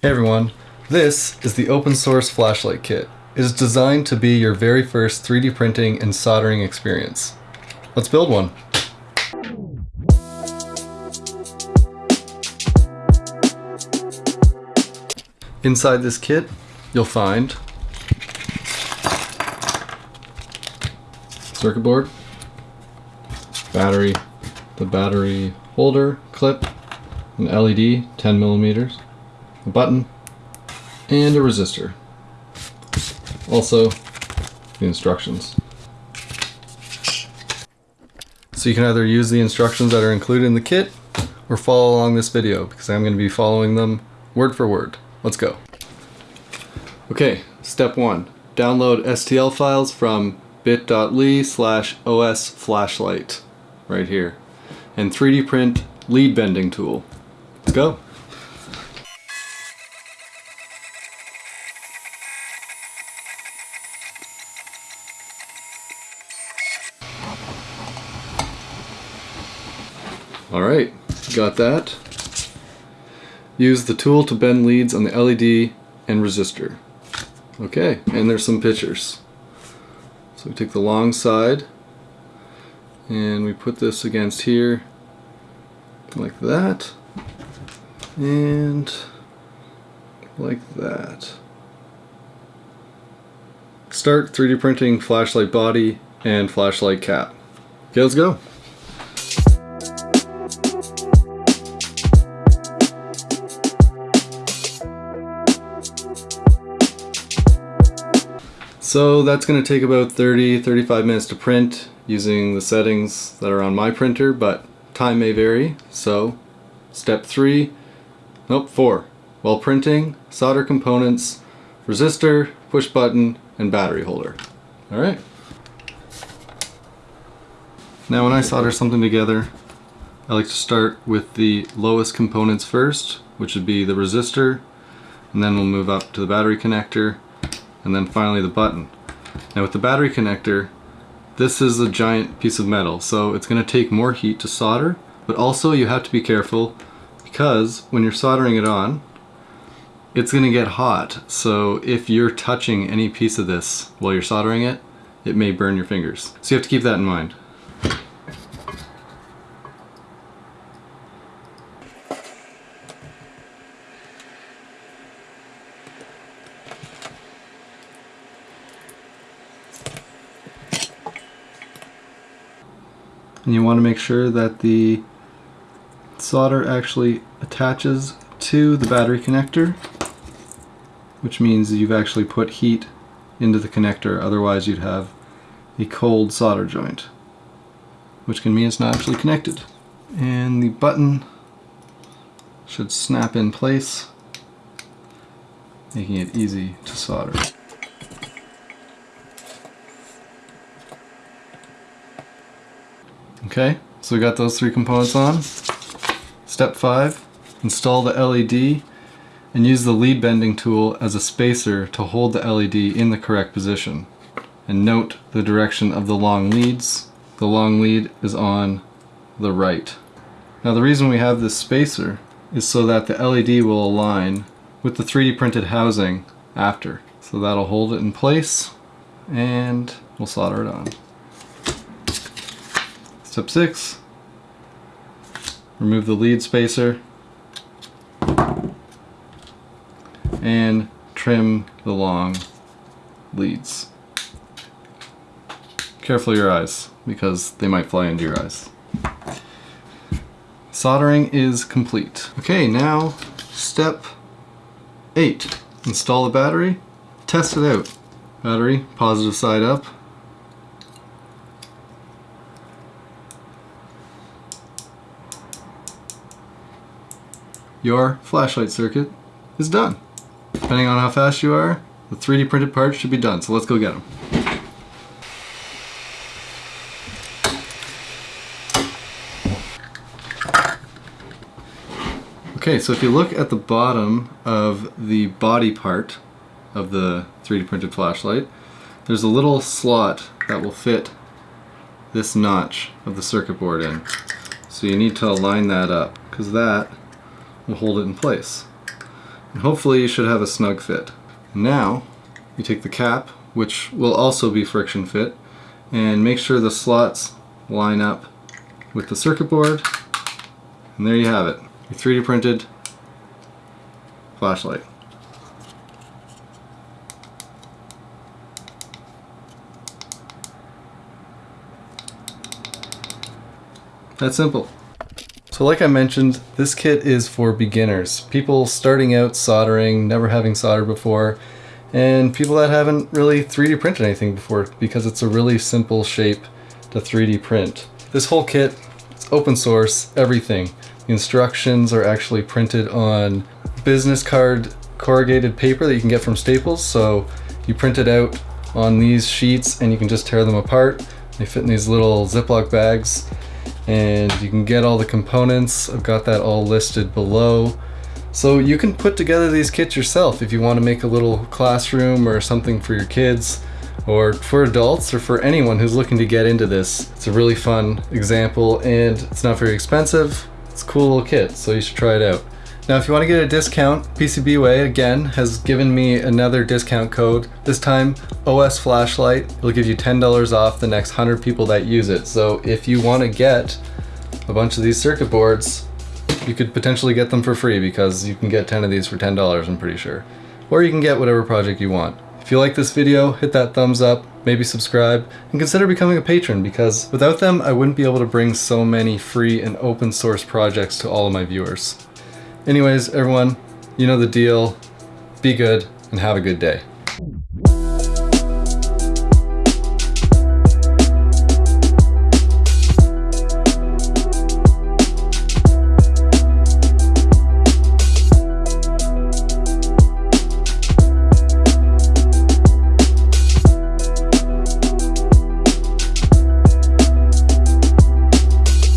Hey everyone, this is the open source flashlight kit. It is designed to be your very first 3D printing and soldering experience. Let's build one. Inside this kit, you'll find circuit board, battery, the battery holder, clip, an LED 10 millimeters, a button, and a resistor. Also, the instructions. So you can either use the instructions that are included in the kit or follow along this video because I'm going to be following them word for word. Let's go. Okay, step one. Download STL files from bit.ly slash os flashlight right here and 3D print lead bending tool. Let's go. Alright, got that. Use the tool to bend leads on the LED and resistor. Okay, and there's some pictures. So we take the long side and we put this against here like that and like that. Start 3D printing flashlight body and flashlight cap. Okay, let's go. So that's going to take about 30-35 minutes to print using the settings that are on my printer, but time may vary. So step 3, nope 4, while printing, solder components, resistor, push button, and battery holder. Alright. Now when I solder something together, I like to start with the lowest components first, which would be the resistor, and then we'll move up to the battery connector, and then finally the button. Now with the battery connector, this is a giant piece of metal, so it's going to take more heat to solder, but also you have to be careful because when you're soldering it on, it's going to get hot. So if you're touching any piece of this while you're soldering it, it may burn your fingers. So you have to keep that in mind. And you want to make sure that the solder actually attaches to the battery connector which means you've actually put heat into the connector otherwise you'd have a cold solder joint which can mean it's not actually connected and the button should snap in place making it easy to solder. Okay, so we got those three components on. Step five, install the LED and use the lead bending tool as a spacer to hold the LED in the correct position. And note the direction of the long leads. The long lead is on the right. Now the reason we have this spacer is so that the LED will align with the 3D printed housing after. So that'll hold it in place and we'll solder it on. Step 6. Remove the lead spacer and trim the long leads. Careful your eyes because they might fly into your eyes. Soldering is complete. Okay, now step 8. Install the battery, test it out. Battery, positive side up, your flashlight circuit is done. Depending on how fast you are, the 3D printed parts should be done. So let's go get them. Okay, so if you look at the bottom of the body part of the 3D printed flashlight, there's a little slot that will fit this notch of the circuit board in. So you need to align that up because that will hold it in place. And hopefully you should have a snug fit. Now, you take the cap, which will also be friction fit, and make sure the slots line up with the circuit board, and there you have it, your 3D printed flashlight. That simple. So like I mentioned, this kit is for beginners. People starting out soldering, never having soldered before, and people that haven't really 3D printed anything before because it's a really simple shape to 3D print. This whole kit, it's open source, everything. The instructions are actually printed on business card corrugated paper that you can get from Staples. So you print it out on these sheets and you can just tear them apart. They fit in these little Ziploc bags and you can get all the components. I've got that all listed below. So you can put together these kits yourself if you want to make a little classroom or something for your kids or for adults or for anyone who's looking to get into this. It's a really fun example and it's not very expensive. It's a cool little kit, so you should try it out. Now if you want to get a discount, PCBWay again has given me another discount code. This time OS Flashlight. It'll give you $10 off the next 100 people that use it. So if you want to get a bunch of these circuit boards, you could potentially get them for free because you can get 10 of these for $10 I'm pretty sure. Or you can get whatever project you want. If you like this video, hit that thumbs up, maybe subscribe, and consider becoming a patron because without them I wouldn't be able to bring so many free and open source projects to all of my viewers. Anyways, everyone, you know the deal. Be good and have a good day.